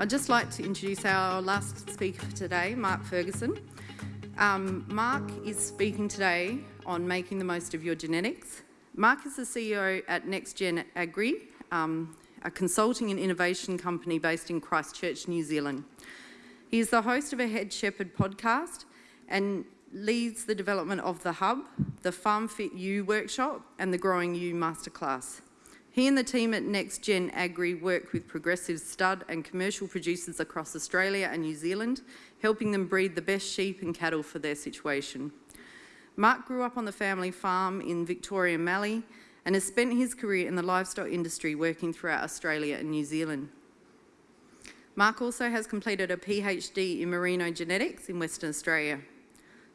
I'd just like to introduce our last speaker for today, Mark Ferguson. Um, Mark is speaking today on making the most of your genetics. Mark is the CEO at NextGen Agri, um, a consulting and innovation company based in Christchurch, New Zealand. He is the host of a Head Shepherd podcast and leads the development of the Hub, the Farm Fit You workshop, and the Growing You masterclass. He and the team at NextGen Agri work with progressive stud and commercial producers across Australia and New Zealand, helping them breed the best sheep and cattle for their situation. Mark grew up on the family farm in Victoria Mallee and has spent his career in the livestock industry working throughout Australia and New Zealand. Mark also has completed a PhD in merino genetics in Western Australia.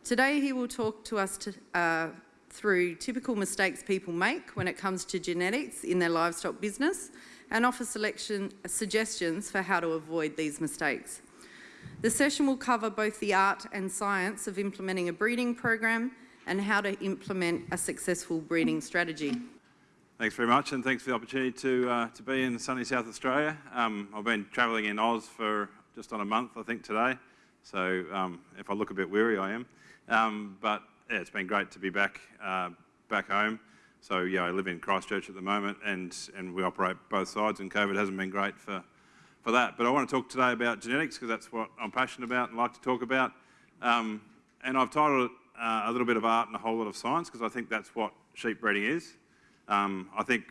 Today he will talk to us to, uh, through typical mistakes people make when it comes to genetics in their livestock business and offer selection suggestions for how to avoid these mistakes. The session will cover both the art and science of implementing a breeding program and how to implement a successful breeding strategy. Thanks very much, and thanks for the opportunity to, uh, to be in sunny South Australia. Um, I've been travelling in Oz for just on a month, I think, today. So um, if I look a bit weary, I am. Um, but yeah, it's been great to be back, uh, back home. So yeah, I live in Christchurch at the moment, and, and we operate both sides, and COVID hasn't been great for, for that. But I want to talk today about genetics, because that's what I'm passionate about and like to talk about. Um, and I've titled it uh, a little bit of art and a whole lot of science, because I think that's what sheep breeding is. Um, I think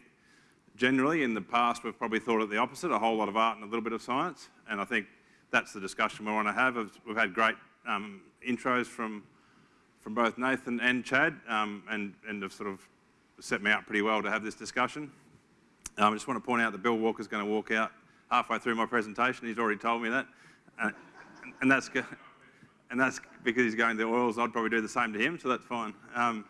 generally in the past we've probably thought it the opposite, a whole lot of art and a little bit of science, and I think that's the discussion we want to have. We've had great um, intros from from both Nathan and Chad, um, and, and have sort of set me up pretty well to have this discussion. Um, I just want to point out that Bill Walker's going to walk out halfway through my presentation. He's already told me that. Uh, and, that's, and that's because he's going to the oils. I'd probably do the same to him, so that's fine. Um,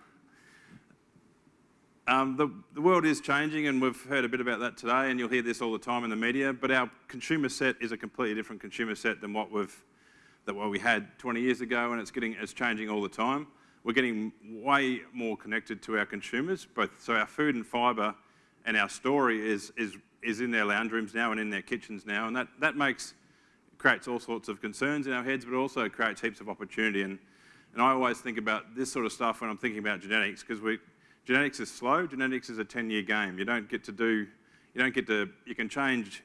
um, the, the, world is changing, and we've heard a bit about that today, and you'll hear this all the time in the media, but our consumer set is a completely different consumer set than what we've that what we had 20 years ago, and it's getting it's changing all the time. We're getting way more connected to our consumers, both so our food and fibre and our story is is is in their lounge rooms now and in their kitchens now, and that that makes creates all sorts of concerns in our heads, but also creates heaps of opportunity. And and I always think about this sort of stuff when I'm thinking about genetics because we genetics is slow. Genetics is a 10-year game. You don't get to do you don't get to you can change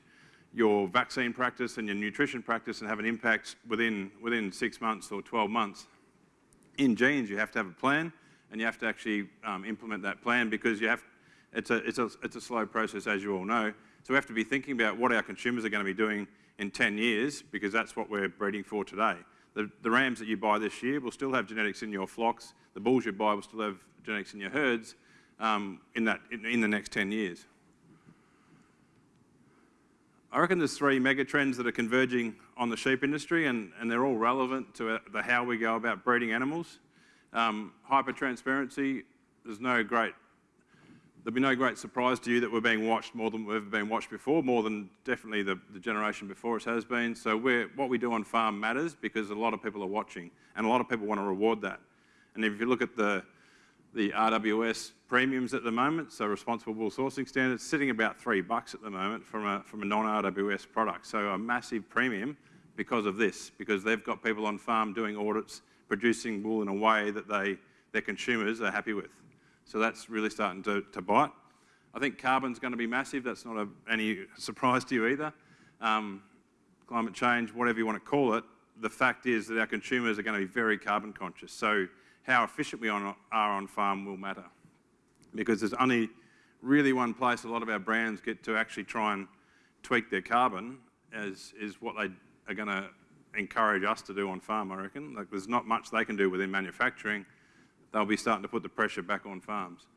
your vaccine practice and your nutrition practice and have an impact within, within six months or 12 months. In genes, you have to have a plan and you have to actually um, implement that plan because you have, it's a, it's, a, it's a slow process, as you all know. So we have to be thinking about what our consumers are going to be doing in 10 years because that's what we're breeding for today. The, the rams that you buy this year will still have genetics in your flocks. The bulls you buy will still have genetics in your herds um, in, that, in, in the next 10 years. I reckon there's three mega trends that are converging on the sheep industry, and, and they're all relevant to uh, the how we go about breeding animals. Um, hyper-transparency, there's no great, there'll be no great surprise to you that we're being watched more than we've ever been watched before, more than definitely the, the generation before us has been. So what we do on farm matters because a lot of people are watching, and a lot of people want to reward that. And if you look at the, the RWS premiums at the moment, so responsible wool sourcing standards, sitting about three bucks at the moment from a, from a non-RWS product. So a massive premium because of this, because they've got people on farm doing audits, producing wool in a way that they, their consumers are happy with. So that's really starting to, to bite. I think carbon's going to be massive. That's not a, any surprise to you either. Um, climate change, whatever you want to call it, the fact is that our consumers are going to be very carbon conscious. So how efficient we are on farm will matter because there's only really one place a lot of our brands get to actually try and tweak their carbon as is what they are going to encourage us to do on farm, I reckon. Like there's not much they can do within manufacturing. They'll be starting to put the pressure back on farms.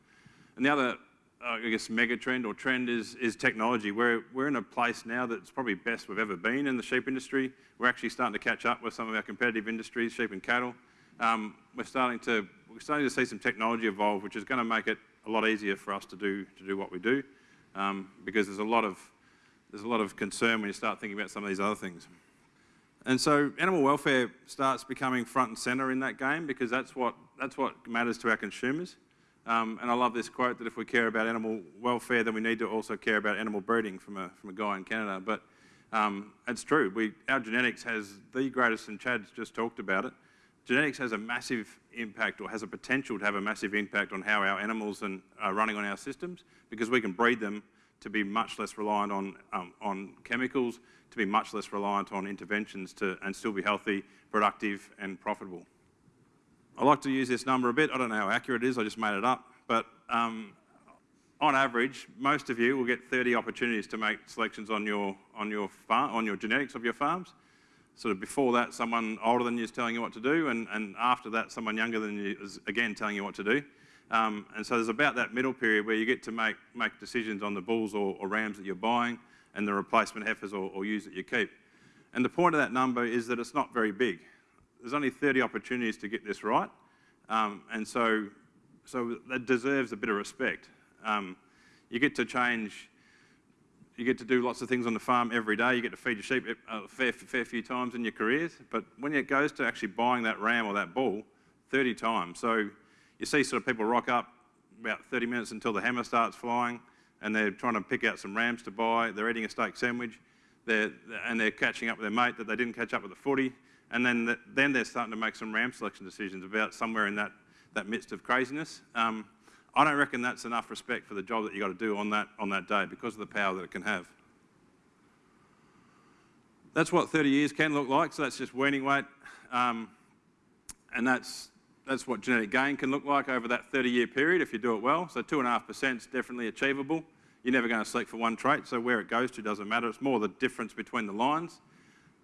And the other, uh, I guess, mega trend or trend is, is technology. We're, we're in a place now that's probably best we've ever been in the sheep industry. We're actually starting to catch up with some of our competitive industries, sheep and cattle. Um, we're starting to we're starting to see some technology evolve, which is going to make it a lot easier for us to do, to do what we do um, because there's a, lot of, there's a lot of concern when you start thinking about some of these other things. And so animal welfare starts becoming front and centre in that game because that's what, that's what matters to our consumers. Um, and I love this quote that if we care about animal welfare, then we need to also care about animal breeding from a, from a guy in Canada. But Um, it's true. We, our genetics has the greatest, and Chad's just talked about it. Genetics has a massive impact, or has a potential to have a massive impact on how our animals are running on our systems, because we can breed them to be much less reliant on, um, on chemicals, to be much less reliant on interventions to, and still be healthy, productive and profitable. I like to use this number a bit. I don't know how accurate it is, I just made it up. But um, on average, most of you will get 30 opportunities to make selections on your, on your farm, on your genetics of your farms. Sort of before that, someone older than you is telling you what to do, and, and after that, someone younger than you is again telling you what to do. Um, and so there's about that middle period where you get to make, make decisions on the bulls or, or rams that you're buying and the replacement heifers or, or ewes that you keep. And the point of that number is that it's not very big. There's only 30 opportunities to get this right, um, and so, so that deserves a bit of respect. Um, you get to change, you get to do lots of things on the farm every day, you get to feed your sheep a fair, fair few times in your careers, but when it goes to actually buying that ram or that bull, 30 times. So you see sort of people rock up about 30 minutes until the hammer starts flying, and they're trying to pick out some rams to buy, they're eating a steak sandwich, they're, and they're catching up with their mate that they didn't catch up with the footy, and then, the, then they're starting to make some ram selection decisions about somewhere in that, that midst of craziness. Um, I don't reckon that's enough respect for the job that you've got to do on that, on that day because of the power that it can have. That's what 30 years can look like, so that's just weaning weight. Um, and that's, that's what genetic gain can look like over that 30-year period if you do it well. So 2.5% is definitely achievable. You're never going to select for one trait, so where it goes to doesn't matter. It's more the difference between the lines.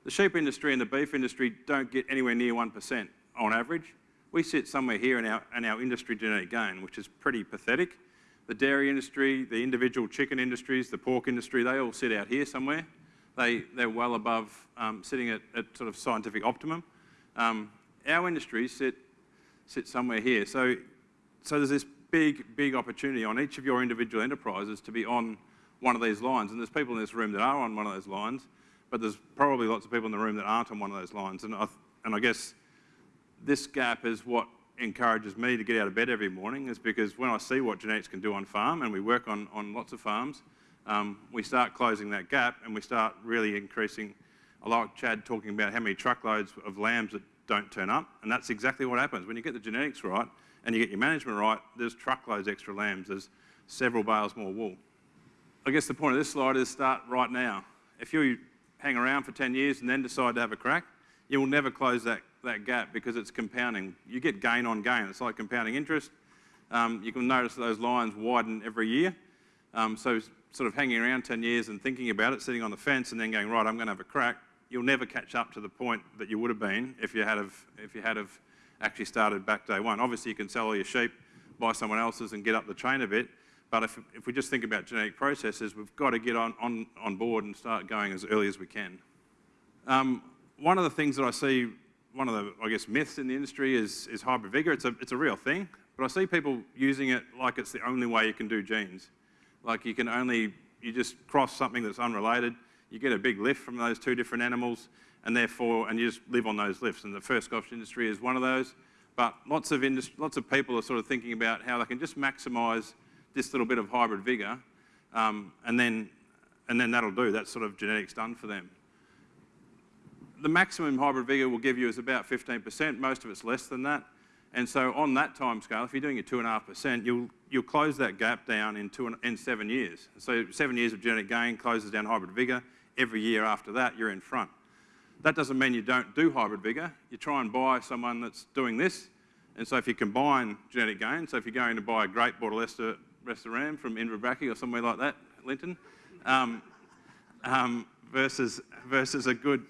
The sheep industry and the beef industry don't get anywhere near 1% on average. We sit somewhere here in our, in our industry genetic gain, which is pretty pathetic. The dairy industry, the individual chicken industries, the pork industry, they all sit out here somewhere. They, they're well above um, sitting at, at, sort of scientific optimum. Um, our industries sit, sit somewhere here. So, so there's this big, big opportunity on each of your individual enterprises to be on one of these lines. And there's people in this room that are on one of those lines, but there's probably lots of people in the room that aren't on one of those lines. And I, and I guess this gap is what encourages me to get out of bed every morning is because when I see what genetics can do on farm, and we work on, on lots of farms, um, we start closing that gap and we start really increasing. I like Chad talking about how many truckloads of lambs that don't turn up, and that's exactly what happens. When you get the genetics right and you get your management right, there's truckloads extra lambs, there's several bales more wool. I guess the point of this slide is start right now. If you hang around for 10 years and then decide to have a crack, you will never close that, that gap because it's compounding. You get gain on gain. It's like compounding interest. Um, you can notice those lines widen every year. Um, so sort of hanging around 10 years and thinking about it, sitting on the fence and then going, right, I'm going to have a crack, you'll never catch up to the point that you would have been if you had if you had actually started back day one. Obviously, you can sell all your sheep, buy someone else's and get up the chain a bit, but if, if we just think about genetic processes, we've got to get on, on, on board and start going as early as we can. Um, one of the things that I see, one of the, I guess, myths in the industry is, is hybrid vigour. It's a, it's a real thing, but I see people using it like it's the only way you can do genes. Like you can only, you just cross something that's unrelated, you get a big lift from those two different animals, and therefore, and you just live on those lifts. And the first Scotch industry is one of those. But lots of, lots of people are sort of thinking about how they can just maximise this little bit of hybrid vigour, um, and, then, and then that'll do. That's sort of genetics done for them. The maximum hybrid vigour will give you is about 15%. Most of it's less than that. And so on that time scale, if you're doing a 2.5%, you'll, you'll close that gap down in, two, in seven years. So seven years of genetic gain closes down hybrid vigour. Every year after that, you're in front. That doesn't mean you don't do hybrid vigour. You try and buy someone that's doing this. And so if you combine genetic gain, so if you're going to buy a great Border Leicester restaurant from Inverbrackie or somewhere like that, Linton, um, um, versus, versus a good,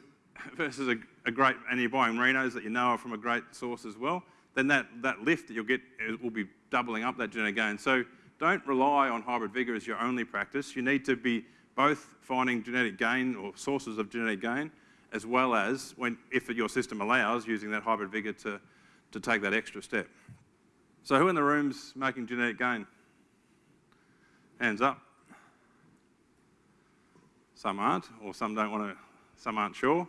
versus a, a, great, and you're buying Merinos that you know are from a great source as well, then that, that lift that you'll get will be doubling up that genetic gain. So don't rely on hybrid vigour as your only practice. You need to be both finding genetic gain or sources of genetic gain, as well as, when, if your system allows, using that hybrid vigour to, to take that extra step. So who in the room's making genetic gain? Hands up. Some aren't, or some don't want to, some aren't sure.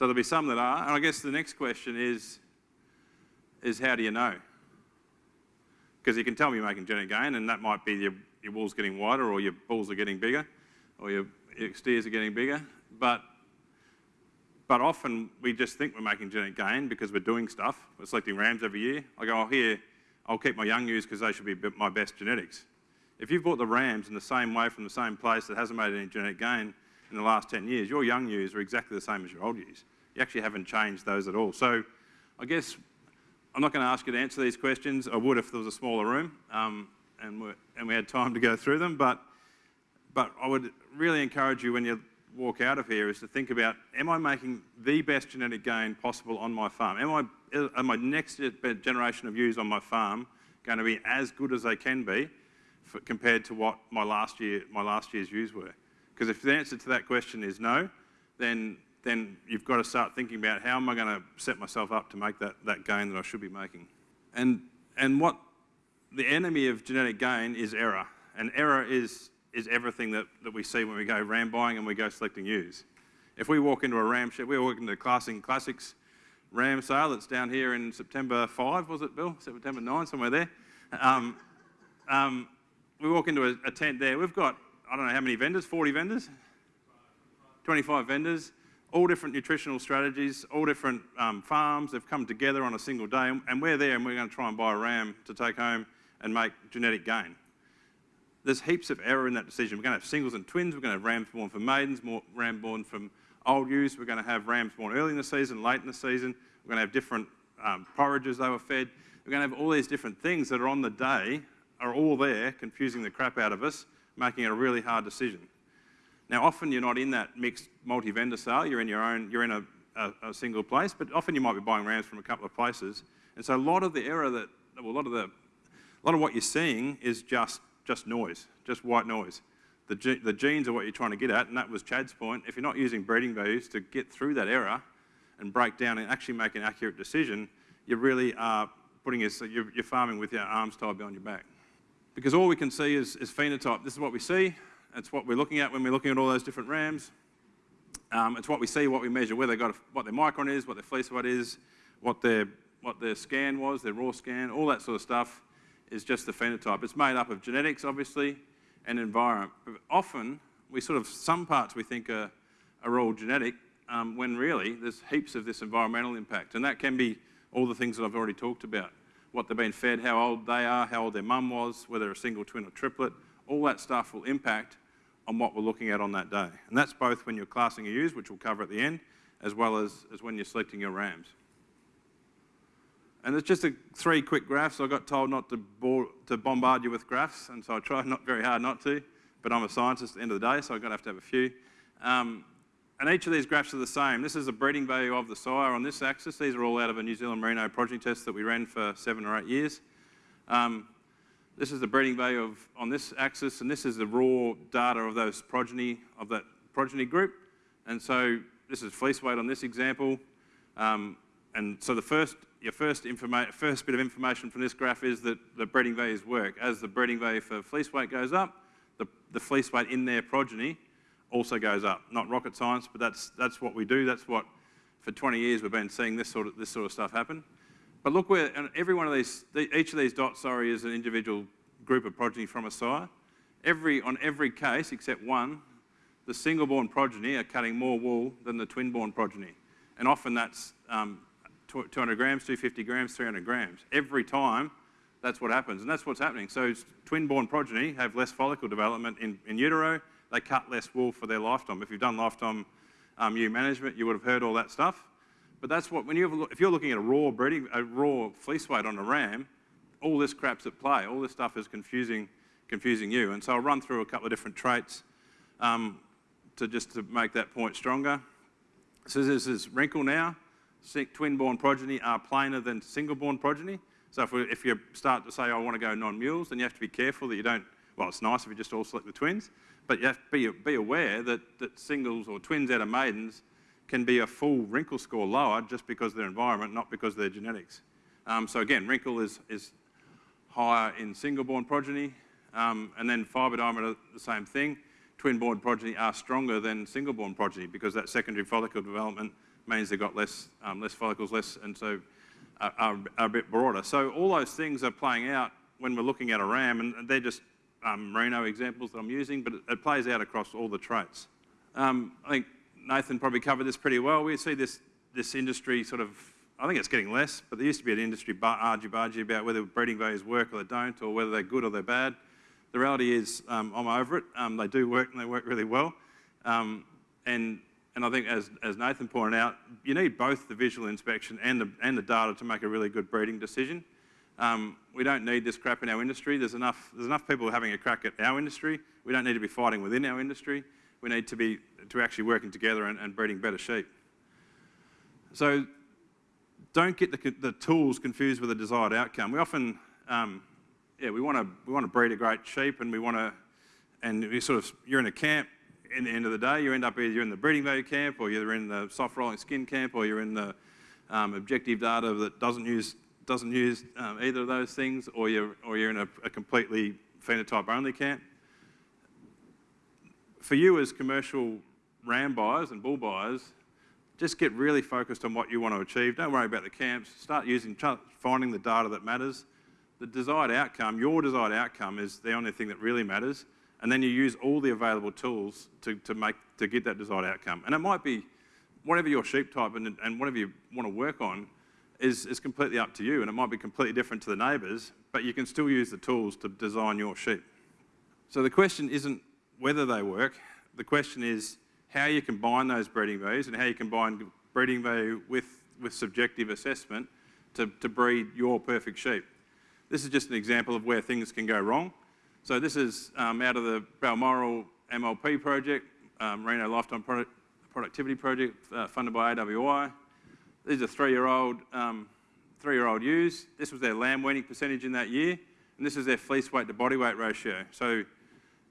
So there'll be some that are. And I guess the next question is, is how do you know? Because you can tell me you're making genetic gain, and that might be your, your wool's getting wider, or your bulls are getting bigger, or your, your steers are getting bigger, but but often we just think we're making genetic gain because we're doing stuff. We're selecting rams every year. I go, oh, here, I'll keep my young ewes because they should be my best genetics. If you've bought the rams in the same way from the same place that hasn't made any genetic gain in the last 10 years, your young ewes are exactly the same as your old ewes. You actually haven't changed those at all. So I guess I'm not going to ask you to answer these questions. I would if there was a smaller room um, and, and we had time to go through them. But, but I would really encourage you when you walk out of here is to think about, am I making the best genetic gain possible on my farm? Am I, are my next generation of ewes on my farm going to be as good as they can be for, compared to what my last, year, my last year's ewes were? Because if the answer to that question is no, then, then you've got to start thinking about how am I going to set myself up to make that, that gain that I should be making? And, and what the enemy of genetic gain is error. And error is is everything that, that we see when we go ram buying and we go selecting ewes. If we walk into a ram shed, we walk into Classing Classics ram sale that's down here in September 5, was it, Bill? September 9, somewhere there. Um, um, we walk into a, a, tent there. We've got, I don't know how many vendors, 40 vendors? 25 vendors, all different nutritional strategies, all different um, farms. They've come together on a single day, and we're there and we're going to try and buy a ram to take home and make genetic gain there's heaps of error in that decision. We're going to have singles and twins. We're going to have rams born from maidens, more ram born from old ewes. We're going to have rams born early in the season, late in the season. We're going to have different um, forages they were fed. We're going to have all these different things that are on the day, are all there, confusing the crap out of us, making it a really hard decision. Now, often you're not in that mixed multi-vendor sale. You're in your own, you're in a, a, a, single place, but often you might be buying rams from a couple of places. And so a lot of the error that, well, a lot of the, a lot of what you're seeing is just just noise, just white noise. The, the genes are what you're trying to get at, and that was Chad's point. If you're not using breeding values to get through that error and break down and actually make an accurate decision, you really are putting your, you're, you're farming with your arms tied behind your back. Because all we can see is, is phenotype. This is what we see. It's what we're looking at when we're looking at all those different rams. Um, it's what we see, what we measure, where they got, a, what their micron is, what their fleece weight is, what their, what their scan was, their raw scan, all that sort of stuff is just the phenotype. It's made up of genetics, obviously, and environment. But often, we sort of, some parts we think are, are all genetic, um, when really there's heaps of this environmental impact. And that can be all the things that I've already talked about. What they've been fed, how old they are, how old their mum was, whether a single, twin or triplet, all that stuff will impact on what we're looking at on that day. And that's both when you're classing a ewes, which we'll cover at the end, as well as, as when you're selecting your rams. And it's just a, three quick graphs. I got told not to, bore, to bombard you with graphs, and so I tried not very hard not to, but I'm a scientist at the end of the day, so I've got to have to have a few. Um, and each of these graphs are the same. This is the breeding value of the sire on this axis. These are all out of a New Zealand Merino progeny test that we ran for seven or eight years. Um, this is the breeding value of, on this axis, and this is the raw data of those progeny, of that progeny group. And so this is fleece weight on this example. Um, and so the first your first, first bit of information from this graph is that the breeding values work. As the breeding value for fleece weight goes up, the, the fleece weight in their progeny also goes up. Not rocket science, but that's, that's what we do. That's what, for 20 years, we've been seeing this sort of, this sort of stuff happen. But look where, every one of these, each of these dots, sorry, is an individual group of progeny from a sire. Every, on every case, except one, the single-born progeny are cutting more wool than the twin-born progeny. And often that's um, 200 grams, 250 grams, 300 grams. Every time, that's what happens. And that's what's happening. So twin-born progeny have less follicle development in, in utero. They cut less wool for their lifetime. If you've done lifetime um, ewe management, you would have heard all that stuff. But that's what, when you if you're looking at a raw breeding, a raw fleece weight on a ram, all this crap's at play. All this stuff is confusing, confusing you. And so I'll run through a couple of different traits um, to just to make that point stronger. So this is wrinkle now twin-born progeny are plainer than single-born progeny. So if, we, if, you start to say, I want to go non-mules, then you have to be careful that you don't, well, it's nice if you just all select the twins, but you have to be, be aware that, that singles or twins out of maidens can be a full wrinkle score lower just because of their environment, not because of their genetics. Um, so again, wrinkle is, is higher in single-born progeny, um, and then fibre diameter, the same thing. Twin-born progeny are stronger than single-born progeny because that secondary follicle development means they've got less, um, less follicles, less, and so are, are, are, a bit broader. So all those things are playing out when we're looking at a ram, and they're just um, merino examples that I'm using, but it, it plays out across all the traits. Um, I think Nathan probably covered this pretty well. We see this, this industry sort of, I think it's getting less, but there used to be an industry argy-bargy about whether breeding values work or they don't, or whether they're good or they're bad. The reality is um, I'm over it. Um, they do work and they work really well. Um, and, and I think as, as Nathan pointed out, you need both the visual inspection and the, and the data to make a really good breeding decision. Um, we don't need this crap in our industry. There's enough, there's enough people having a crack at our industry. We don't need to be fighting within our industry. We need to be to actually working together and, and breeding better sheep. So don't get the, the, tools confused with the desired outcome. We often, um, yeah, we want to we want to breed a great sheep, and we want to, and you sort of you're in a camp. In the end of the day, you end up either in the breeding value camp, or you're in the soft rolling skin camp, or you're in the um, objective data that doesn't use doesn't use um, either of those things, or you're, or you're in a, a completely phenotype-only camp. For you as commercial ram buyers and bull buyers, just get really focused on what you want to achieve. Don't worry about the camps. Start using, finding the data that matters. The desired outcome, your desired outcome is the only thing that really matters. And then you use all the available tools to, to, make, to get that desired outcome. And it might be whatever your sheep type and, and whatever you want to work on, is, is completely up to you and it might be completely different to the neighbours, but you can still use the tools to design your sheep. So the question isn't whether they work, the question is how you combine those breeding values and how you combine breeding value with, with subjective assessment to, to breed your perfect sheep. This is just an example of where things can go wrong. So this is um, out of the Balmoral MLP project, um, Merino Lifetime Product Productivity Project uh, funded by AWI. These are three-year-old um, three-year-old ewes. This was their lamb weaning percentage in that year, and this is their fleece weight to body weight ratio. So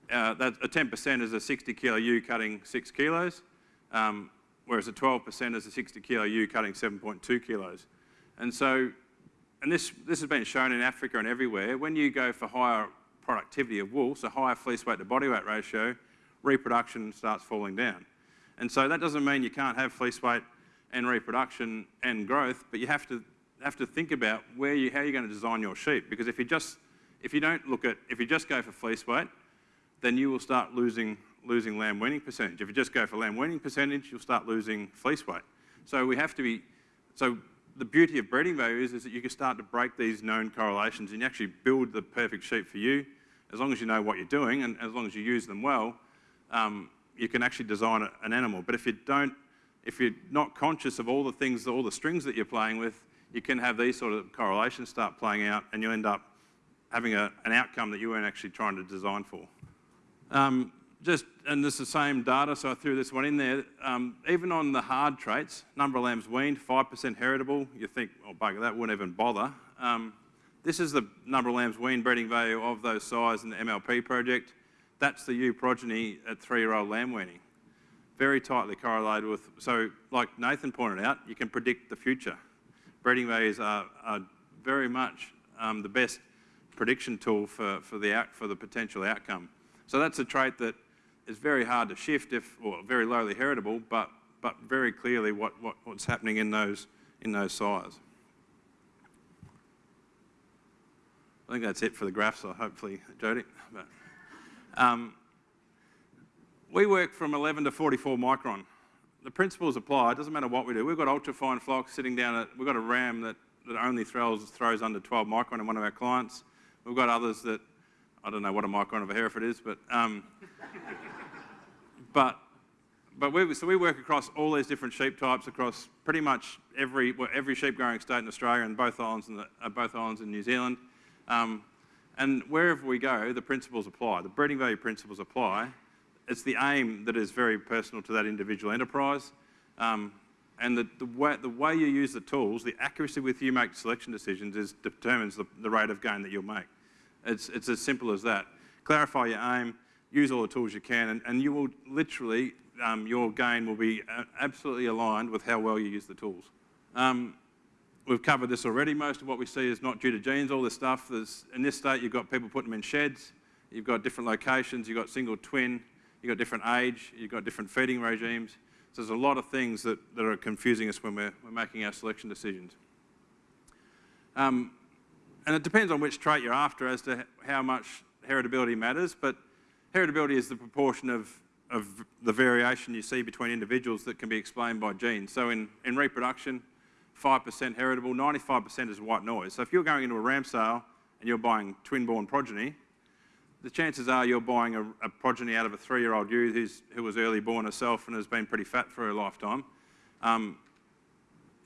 uh, that, a 10% is a 60 kilo ewe cutting six kilos, um, whereas a 12% is a 60 kilo ewe cutting 7.2 kilos. And so, and this, this has been shown in Africa and everywhere, when you go for higher productivity of wool, so higher fleece weight to body weight ratio, reproduction starts falling down. And so that doesn't mean you can't have fleece weight and reproduction and growth, but you have to have to think about where you, how you're going to design your sheep. Because if you just, if you don't look at, if you just go for fleece weight, then you will start losing, losing lamb weaning percentage. If you just go for lamb weaning percentage, you'll start losing fleece weight. So we have to be, so the beauty of breeding values is that you can start to break these known correlations and you actually build the perfect sheep for you. As long as you know what you're doing and as long as you use them well, um, you can actually design an animal. But if you don't if you're not conscious of all the things, all the strings that you're playing with, you can have these sort of correlations start playing out and you end up having a, an outcome that you weren't actually trying to design for. Um, just, and this is the same data, so I threw this one in there. Um, even on the hard traits, number of lambs weaned, 5% heritable, you think, oh bugger, that wouldn't even bother. Um, this is the number of lambs weaned breeding value of those size in the MLP project. That's the ewe progeny at three-year-old lamb weaning very tightly correlated with, so like Nathan pointed out, you can predict the future. Breeding values are, are very much um, the best prediction tool for, for, the out, for the potential outcome. So that's a trait that is very hard to shift if, or very lowly heritable, but, but very clearly what, what, what's happening in those, in those sires. I think that's it for the graphs, so hopefully, Jody. But, um, we work from 11 to 44 micron. The principles apply, it doesn't matter what we do. We've got ultra-fine flocks sitting down at, we've got a ram that, that only throws, throws under 12 micron in one of our clients. We've got others that, I don't know what a micron of a Hereford is, but, um, but, but we, so we work across all these different sheep types across pretty much every, well, every sheep growing state in Australia and both islands in, the, uh, both islands in New Zealand. Um, and wherever we go, the principles apply. The breeding value principles apply it's the aim that is very personal to that individual enterprise. Um, and the, the, way, the way you use the tools, the accuracy with which you make selection decisions is, determines the, the rate of gain that you'll make. It's, it's as simple as that. Clarify your aim, use all the tools you can, and, and you will literally, um, your gain will be uh, absolutely aligned with how well you use the tools. Um, we've covered this already. Most of what we see is not due to genes, all this stuff. There's, in this state, you've got people putting them in sheds, you've got different locations, you've got single twin, you've got different age, you've got different feeding regimes. So there's a lot of things that, that are confusing us when we're, we're making our selection decisions. Um, and it depends on which trait you're after as to how much heritability matters, but heritability is the proportion of of the variation you see between individuals that can be explained by genes. So in, in reproduction, 5% heritable, 95% is white noise. So if you're going into a ram sale and you're buying twin-born progeny, the chances are you're buying a, a progeny out of a three-year-old ewe who's, who was early born herself and has been pretty fat for her lifetime. Um,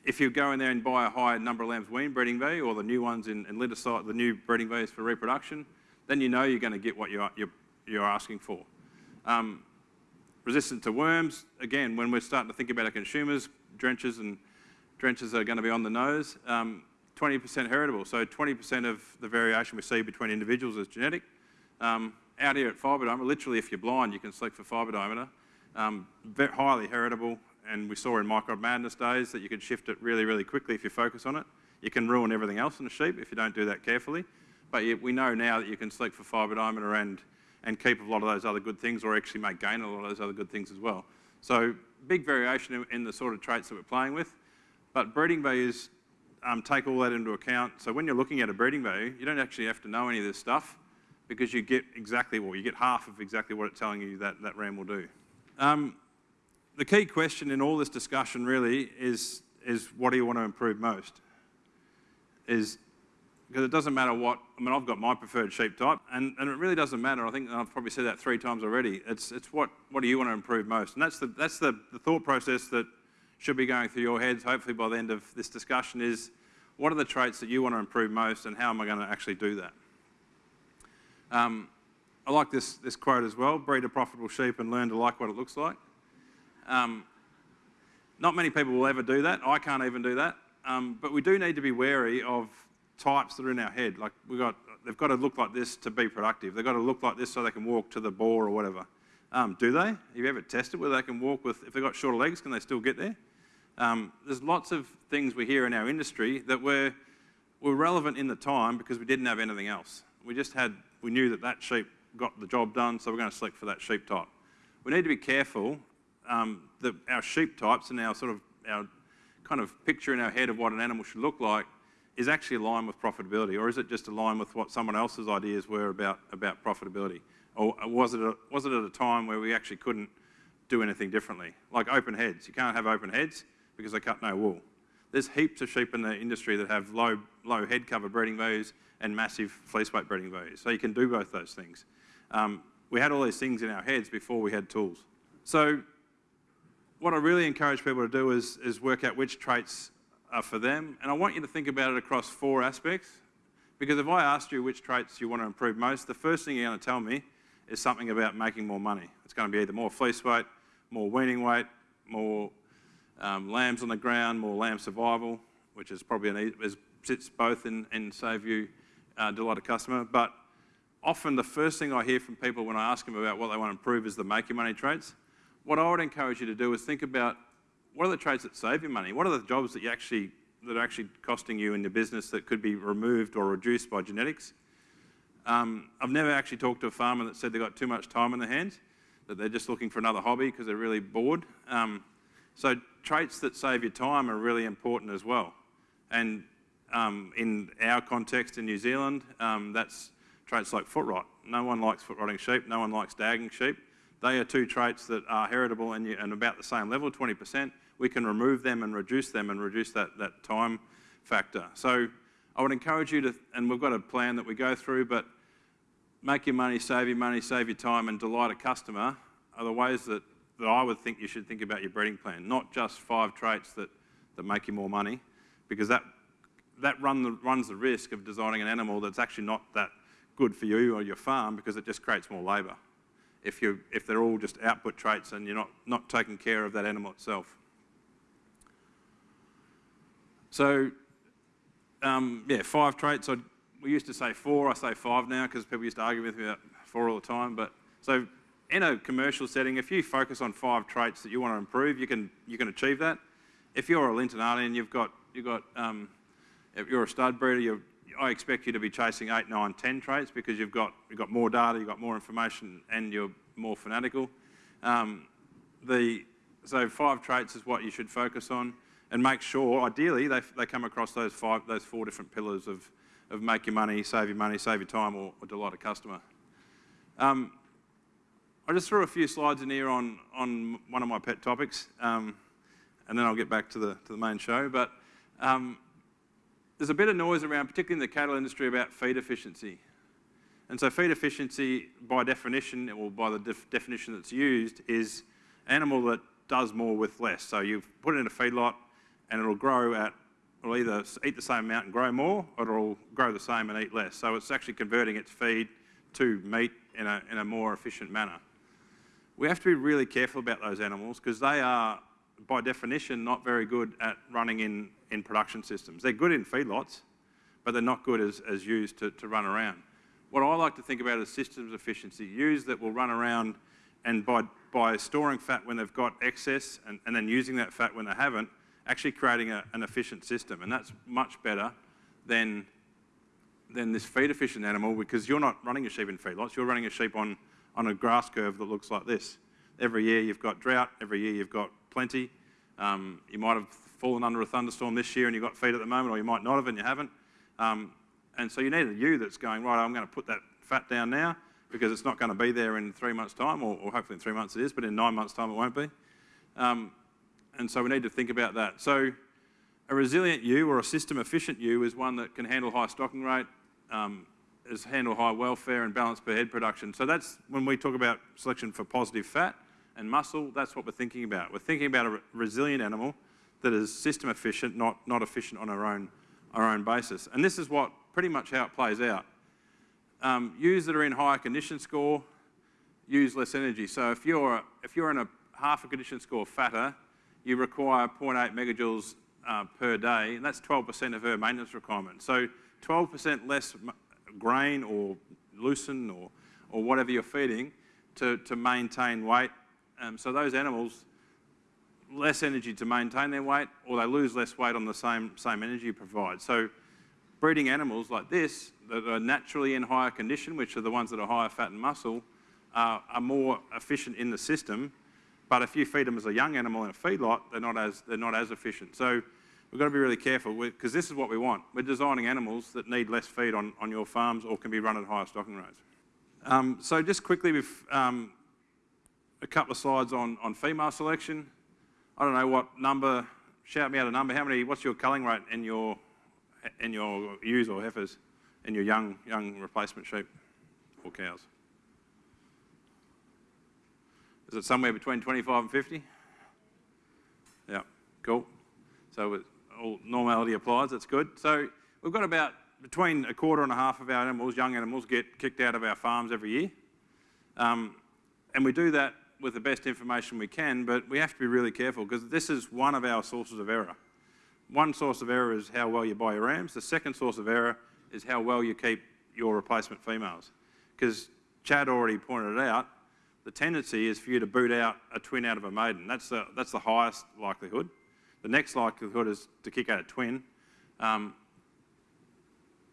if you go in there and buy a high number of lambs wean breeding value or the new ones in, in litter size, the new breeding values for reproduction, then you know you're going to get what you're, you're, you're asking for. Um, resistant to worms, again, when we're starting to think about our consumers, drenches and drenches are going to be on the nose. 20% um, heritable, so 20% of the variation we see between individuals is genetic. Um, out here at fibre diameter, literally if you're blind, you can select for fibre diameter. Um, highly heritable, and we saw in micron madness days that you can shift it really, really quickly if you focus on it. You can ruin everything else in a sheep if you don't do that carefully. But you, we know now that you can select for fibre diameter and, and keep a lot of those other good things or actually make gain a lot of those other good things as well. So big variation in, in the sort of traits that we're playing with. But breeding values um, take all that into account. So when you're looking at a breeding value, you don't actually have to know any of this stuff because you get exactly, well, you get half of exactly what it's telling you that that ram will do. Um, the key question in all this discussion really is, is what do you want to improve most? Is because it doesn't matter what, I mean, I've got my preferred sheep type, and, and it really doesn't matter. I think I've probably said that three times already. It's, it's what, what do you want to improve most? And that's, the, that's the, the thought process that should be going through your heads, hopefully by the end of this discussion, is what are the traits that you want to improve most, and how am I going to actually do that? Um, I like this, this quote as well, breed a profitable sheep and learn to like what it looks like. Um, not many people will ever do that. I can't even do that. Um, but we do need to be wary of types that are in our head. Like we got, they've got to look like this to be productive. They've got to look like this so they can walk to the bore or whatever. Um, do they? Have you ever tested whether they can walk with, if they've got shorter legs, can they still get there? Um, there's lots of things we hear in our industry that were, were relevant in the time because we didn't have anything else. We just had, we knew that that sheep got the job done, so we're going to select for that sheep type. We need to be careful um, that our sheep types and our sort of our kind of picture in our head of what an animal should look like is actually aligned with profitability, or is it just aligned with what someone else's ideas were about, about profitability? Or was it, a, was it at a time where we actually couldn't do anything differently? Like open heads. You can't have open heads because they cut no wool. There's heaps of sheep in the industry that have low, low head cover breeding values and massive fleece weight breeding values. So you can do both those things. Um, we had all these things in our heads before we had tools. So what I really encourage people to do is, is work out which traits are for them. And I want you to think about it across four aspects. Because if I asked you which traits you want to improve most, the first thing you're going to tell me is something about making more money. It's going to be either more fleece weight, more weaning weight, more um, lambs on the ground, more lamb survival, which is probably an, is, sits both in, in Save You, uh, Delight a Customer. But often the first thing I hear from people when I ask them about what they want to improve is the make your money traits what I would encourage you to do is think about what are the trades that save you money? What are the jobs that you actually that are actually costing you in your business that could be removed or reduced by genetics? Um, I've never actually talked to a farmer that said they've got too much time in their hands, that they're just looking for another hobby because they're really bored. Um, so traits that save you time are really important as well. And um, in our context in New Zealand, um, that's traits like foot rot. No one likes foot rotting sheep, no one likes dagging sheep. They are two traits that are heritable and, you, and about the same level, 20%. We can remove them and reduce them and reduce that, that time factor. So I would encourage you to, and we've got a plan that we go through, but make your money, save your money, save your time, and delight a customer are the ways that, that I would think you should think about your breeding plan, not just five traits that, that make you more money, because that, that run the, runs the risk of designing an animal that's actually not that good for you or your farm because it just creates more labour if, you, if they're all just output traits and you're not, not taking care of that animal itself. So, um, yeah, five traits. i we used to say four, I say five now because people used to argue with me about four all the time. But so in a commercial setting, if you focus on five traits that you want to improve, you can, you can achieve that. If you're a Lintonallian, you've got, you've got um, if you're a stud breeder, I expect you to be chasing eight, nine, ten traits because you've got, you've got more data, you've got more information, and you're more fanatical. Um, the, so five traits is what you should focus on and make sure, ideally, they, they come across those, five, those four different pillars of, of make your money, save your money, save your time, or, or delight a customer. Um, I just threw a few slides in here on, on one of my pet topics, um, and then I'll get back to the, to the main show. But um, there's a bit of noise around, particularly in the cattle industry, about feed efficiency. And so feed efficiency, by definition, or by the def definition that's used, is animal that does more with less. So you put it in a feedlot, and it'll grow at, it'll either eat the same amount and grow more, or it'll grow the same and eat less. So it's actually converting its feed to meat in a, in a more efficient manner. We have to be really careful about those animals because they are, by definition, not very good at running in, in production systems. They're good in feedlots, but they're not good as, as used to, to run around. What I like to think about is systems efficiency, ewes that will run around and by, by storing fat when they've got excess and, and then using that fat when they haven't, actually creating a, an efficient system. And that's much better than, than this feed efficient animal because you're not running a sheep in feedlots, you're running a sheep on, on a grass curve that looks like this. Every year you've got drought, every year you've got plenty. Um, you might have fallen under a thunderstorm this year and you've got feed at the moment, or you might not have and you haven't. Um, and so you need a ewe that's going, right, I'm going to put that fat down now because it's not going to be there in three months' time, or, or hopefully in three months it is, but in nine months' time it won't be. Um, and so we need to think about that. So a resilient ewe or a system efficient ewe is one that can handle high stocking rate, um, is handle high welfare and balance per head production. So that's when we talk about selection for positive fat and muscle, that's what we're thinking about. We're thinking about a re resilient animal that is system efficient, not, not efficient on our own, our own basis. And this is what pretty much how it plays out. Um, ewes that are in higher condition score use less energy. So if you're, if you're in a half a condition score fatter, you require 0.8 megajoules uh, per day, and that's 12% of her maintenance requirement. So 12% less grain or lucerne or, or whatever you're feeding to, to maintain weight. Um, so those animals, less energy to maintain their weight, or they lose less weight on the same, same energy you provide. So breeding animals like this that are naturally in higher condition, which are the ones that are higher fat and muscle, uh, are more efficient in the system. But if you feed them as a young animal in a feedlot, they're not as, they're not as efficient. So we've got to be really careful because this is what we want. We're designing animals that need less feed on, on your farms or can be run at higher stocking rates. Um, so just quickly, um, a couple of slides on, on female selection. I don't know what number, shout me out a number. How many, what's your culling rate in your, in your ewes or heifers, in your young, young replacement sheep or cows? Is it somewhere between 25 and 50? Yeah, cool. So all normality applies, that's good. So we've got about between a quarter and a half of our animals, young animals, get kicked out of our farms every year. Um, and we do that with the best information we can, but we have to be really careful because this is one of our sources of error. One source of error is how well you buy your rams. The second source of error is how well you keep your replacement females. Because Chad already pointed out, the tendency is for you to boot out a twin out of a maiden. That's the, that's the highest likelihood. The next likelihood is to kick out a twin um,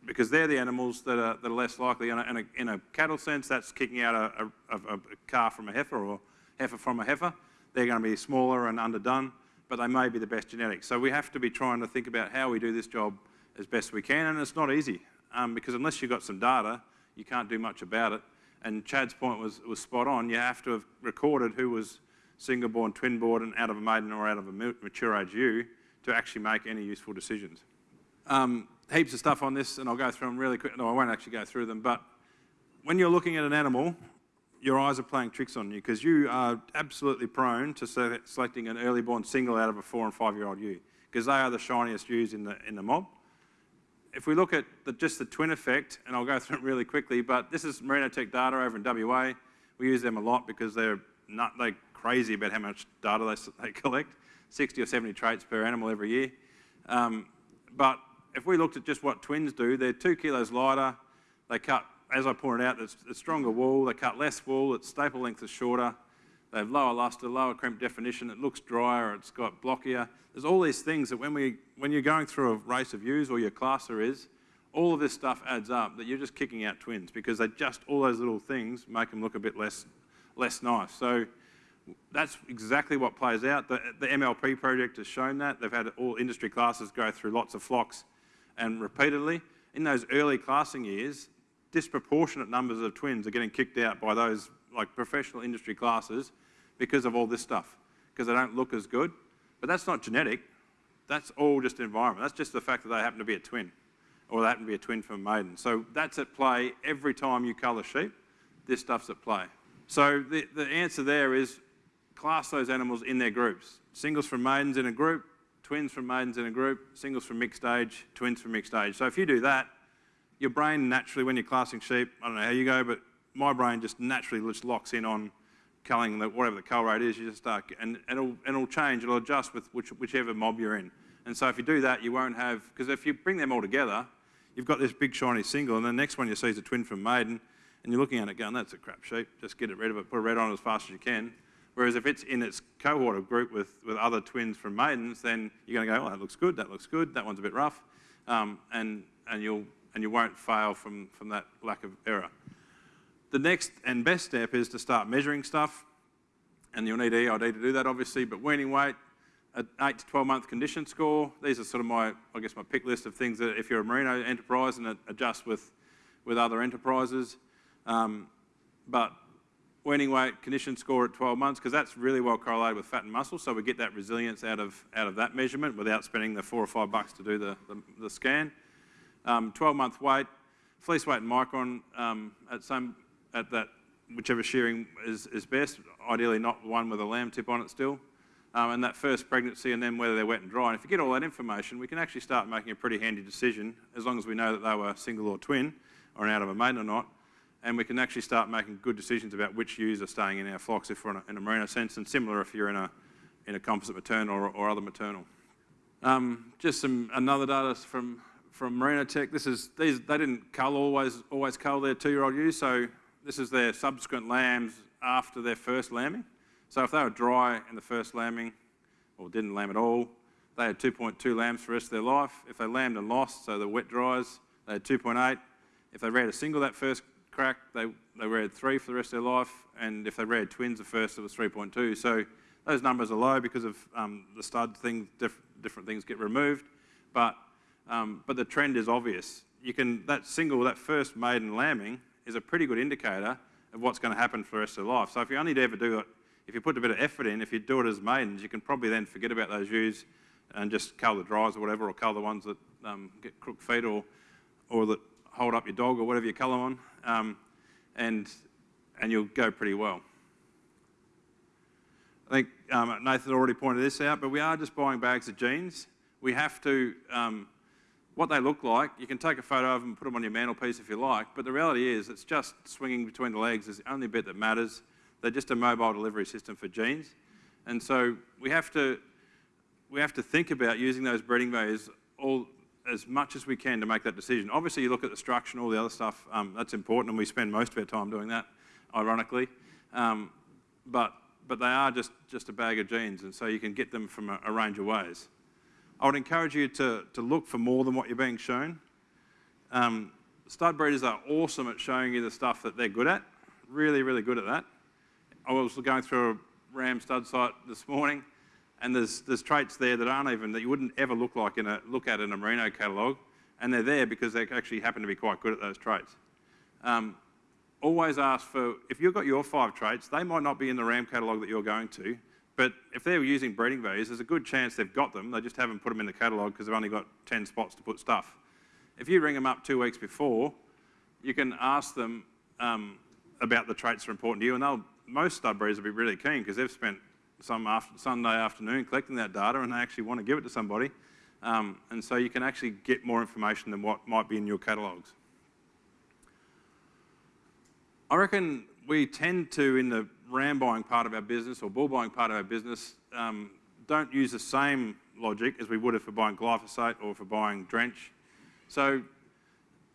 because they're the animals that are, that are less likely. In a, in, a, in a, cattle sense, that's kicking out a, a, a calf from a heifer or heifer from a heifer. They're going to be smaller and underdone, but they may be the best genetics. So we have to be trying to think about how we do this job as best we can, and it's not easy um, because unless you've got some data, you can't do much about it. And Chad's point was, was spot on. You have to have recorded who was single-born, twin-born, and out of a maiden or out of a mature age ewe to actually make any useful decisions. Um, heaps of stuff on this, and I'll go through them really quick. No, I won't actually go through them, but when you're looking at an animal, your eyes are playing tricks on you because you are absolutely prone to selecting an early born single out of a four and five year old ewe because they are the shiniest ewes in the, in the mob. If we look at the, just the twin effect, and I'll go through it really quickly, but this is Tech data over in WA. We use them a lot because they're not, they're crazy about how much data they, they collect, 60 or 70 traits per animal every year. Um, but if we looked at just what twins do, they're two kilos lighter, they cut as I pointed out, it's, it's stronger wool, they cut less wool, its staple length is shorter, they have lower luster, lower crimp definition, it looks drier, it's got blockier. There's all these things that when, we, when you're going through a race of ewes or your classer is, all of this stuff adds up that you're just kicking out twins because they just, all those little things make them look a bit less, less nice. So that's exactly what plays out. The, the MLP project has shown that. They've had all industry classes go through lots of flocks and repeatedly. In those early classing years, disproportionate numbers of twins are getting kicked out by those like professional industry classes because of all this stuff, because they don't look as good. But that's not genetic. That's all just environment. That's just the fact that they happen to be a twin, or they happen to be a twin from a maiden. So that's at play every time you colour sheep. This stuff's at play. So the, the answer there is class those animals in their groups. Singles from maidens in a group, twins from maidens in a group, singles from mixed age, twins from mixed age. So if you do that, your brain naturally, when you're classing sheep, I don't know how you go, but my brain just naturally just locks in on culling the, whatever the cull rate is, you just start, and, it'll, it'll change, it'll adjust with which, whichever mob you're in. And so if you do that, you won't have, because if you bring them all together, you've got this big shiny single, and the next one you see is a twin from maiden, and you're looking at it going, that's a crap sheep, just get it rid of it, put a red on it as fast as you can. Whereas if it's in its cohort of group with, with other twins from maidens, then you're going to go, oh, that looks good, that looks good, that one's a bit rough, um, and, and, you'll, and you won't fail from, from that lack of error. The next and best step is to start measuring stuff, and you'll need EID to do that, obviously, but weaning weight, an 8 to 12 month condition score. These are sort of my, I guess, my pick list of things that if you're a merino enterprise and adjust with, with other enterprises. Um, but weaning weight, condition score at 12 months, because that's really well correlated with fat and muscle, so we get that resilience out of, out of that measurement without spending the four or five bucks to do the, the, the scan. Um, 12 month weight, fleece weight and micron um, at, some, at that, whichever shearing is, is best, ideally not one with a lamb tip on it still. Um, and that first pregnancy and then whether they're wet and dry. And if you get all that information, we can actually start making a pretty handy decision as long as we know that they were single or twin or out of a maiden or not and we can actually start making good decisions about which ewes are staying in our flocks if we're in a, in a sense, and similar if you're in a, in a composite maternal or, or other maternal. Um, just some another data from from Merino Tech. This is these they didn't cull always always cull their two-year-old ewes, so this is their subsequent lambs after their first lambing. So if they were dry in the first lambing, or didn't lamb at all, they had 2.2 lambs for the rest of their life. If they lambed and lost, so the wet dries, they had 2.8. If they reared a single that first crack, they, they reared three for the rest of their life, and if they reared twins the first, it was 3.2. So those numbers are low because of um, the stud thing, diff different things get removed, but, um, but the trend is obvious. You can, that single, that first maiden lambing is a pretty good indicator of what's going to happen for the rest of life. So if you only ever do it, if you put a bit of effort in, if you do it as maidens, you can probably then forget about those ewes and just cull the dries or whatever, or cull the ones that um, get crook feet or, or that hold up your dog or whatever you cull them on um, and, and you'll go pretty well. I think um, Nathan already pointed this out, but we are just buying bags of genes. We have to, um, what they look like, you can take a photo of them and put them on your mantelpiece if you like, but the reality is it's just swinging between the legs is the only bit that matters. They're just a mobile delivery system for genes. And so we have to, we have to think about using those breeding values all, as much as we can to make that decision. Obviously, you look at the structure and all the other stuff, um, that's important, and we spend most of our time doing that, ironically. Um, but, but they are just, just a bag of genes, and so you can get them from a, a range of ways. I would encourage you to, to look for more than what you're being shown. Um, stud breeders are awesome at showing you the stuff that they're good at, really, really good at that. I was going through a ram stud site this morning, and there's, there's traits there that aren't even, that you wouldn't ever look like in a, look at in a merino catalogue, and they're there because they actually happen to be quite good at those traits. Um, always ask for, if you've got your five traits, they might not be in the RAM catalogue that you're going to, but if they're using breeding values, there's a good chance they've got them, they just haven't put them in the catalogue because they've only got 10 spots to put stuff. If you ring them up two weeks before, you can ask them um, about the traits that are important to you, and they'll, most stud breeders will be really keen because they've spent some after, Sunday afternoon collecting that data and they actually want to give it to somebody. Um, and so you can actually get more information than what might be in your catalogues. I reckon we tend to, in the ram buying part of our business or bull buying part of our business, um, don't use the same logic as we would if we're buying glyphosate or for buying drench. So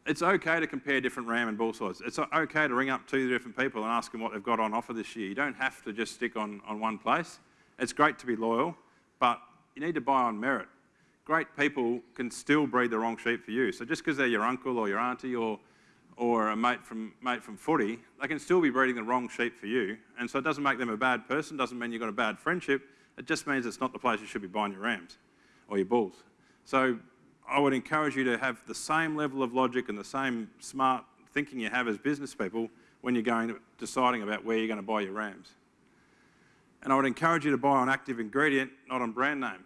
it's okay to compare different ram and bull sides. It's okay to ring up two different people and ask them what they've got on offer this year. You don't have to just stick on, on one place. It's great to be loyal, but you need to buy on merit. Great people can still breed the wrong sheep for you. So just because they're your uncle or your auntie or, or a mate from, mate from footy, they can still be breeding the wrong sheep for you. And so it doesn't make them a bad person, doesn't mean you've got a bad friendship. It just means it's not the place you should be buying your rams or your bulls. So I would encourage you to have the same level of logic and the same smart thinking you have as business people when you're going deciding about where you're going to buy your rams. And I would encourage you to buy on active ingredient, not on brand name.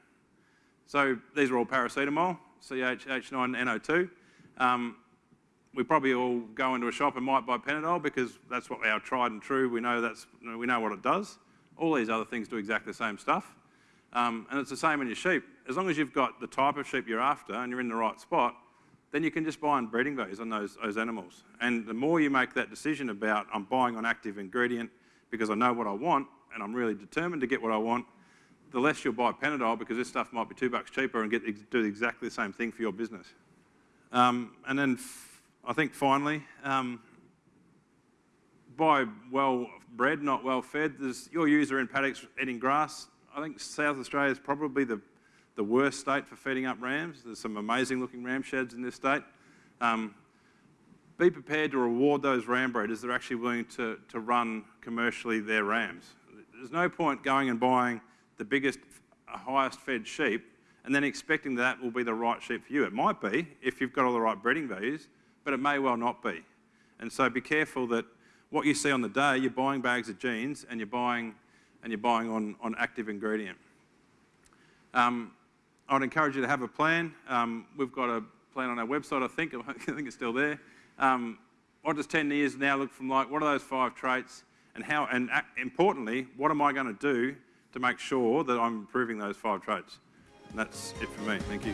So these are all paracetamol, C8H9NO2. Um, we probably all go into a shop and might buy Panadol because that's what our tried and true. We know that's we know what it does. All these other things do exactly the same stuff, um, and it's the same in your sheep. As long as you've got the type of sheep you're after and you're in the right spot, then you can just buy on breeding values on those, those animals. And the more you make that decision about I'm buying on active ingredient because I know what I want and I'm really determined to get what I want, the less you'll buy Panadol because this stuff might be two bucks cheaper and get do exactly the same thing for your business. Um, and then I think finally, um, buy well bred, not well fed. There's your user in paddocks eating grass. I think South Australia is probably the, the worst state for feeding up rams. There's some amazing looking ram sheds in this state. Um, be prepared to reward those ram breeders that are actually willing to, to run commercially their rams. There's no point going and buying the biggest, highest fed sheep and then expecting that will be the right sheep for you. It might be if you've got all the right breeding values, but it may well not be. And so be careful that what you see on the day, you're buying bags of genes and you're buying, and you're buying on, on active ingredient. Um, I'd encourage you to have a plan. Um, we've got a plan on our website, I think. I think it's still there. Um, what does 10 years now look from like? What are those five traits? And how, and importantly, what am I going to do to make sure that I'm improving those five traits? And that's it for me. Thank you.